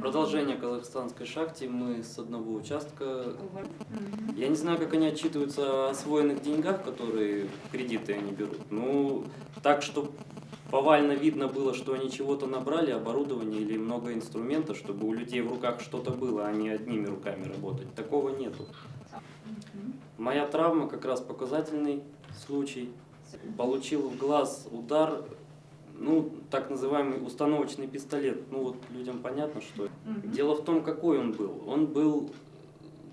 Продолжение казахстанской шахте. Мы с одного участка. Я не знаю, как они отчитываются о освоенных деньгах, которые кредиты они берут. Ну, так, что повально видно было, что они чего-то набрали, оборудование или много инструментов, чтобы у людей в руках что-то было, а не одними руками работать. Такого нету. Моя травма как раз показательный случай. Получил в глаз удар, ну, так называемый установочный пистолет. Ну, вот людям понятно, что. Дело в том, какой он был. Он был,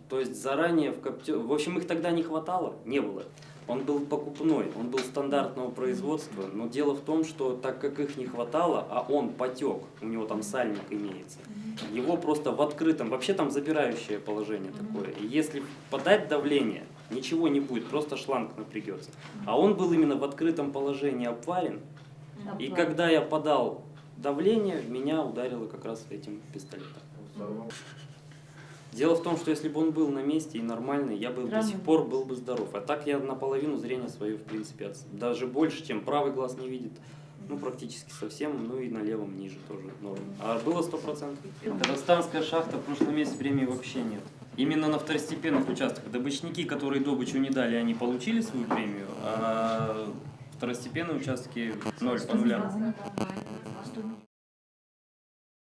то есть заранее в копте... В общем, их тогда не хватало, не было. Он был покупной, он был стандартного производства, но дело в том, что так как их не хватало, а он потек, у него там сальник имеется, его просто в открытом, вообще там запирающее положение такое. И если подать давление, ничего не будет, просто шланг напрягется. А он был именно в открытом положении обварен, и когда я подал давление, меня ударило как раз этим пистолетом. Дело в том, что если бы он был на месте и нормальный, я бы до сих пор был бы здоров. А так я наполовину зрения свое, в принципе, от- даже больше, чем правый глаз не видит. Ну, практически совсем, ну и на левом ниже тоже норм. А было 100%. Казахстанская шахта в прошлом месяце времени вообще нет. Именно на второстепенных участках. Добычники, которые добычу не дали, они получили свою премию, а второстепенные участки ноль по нулям.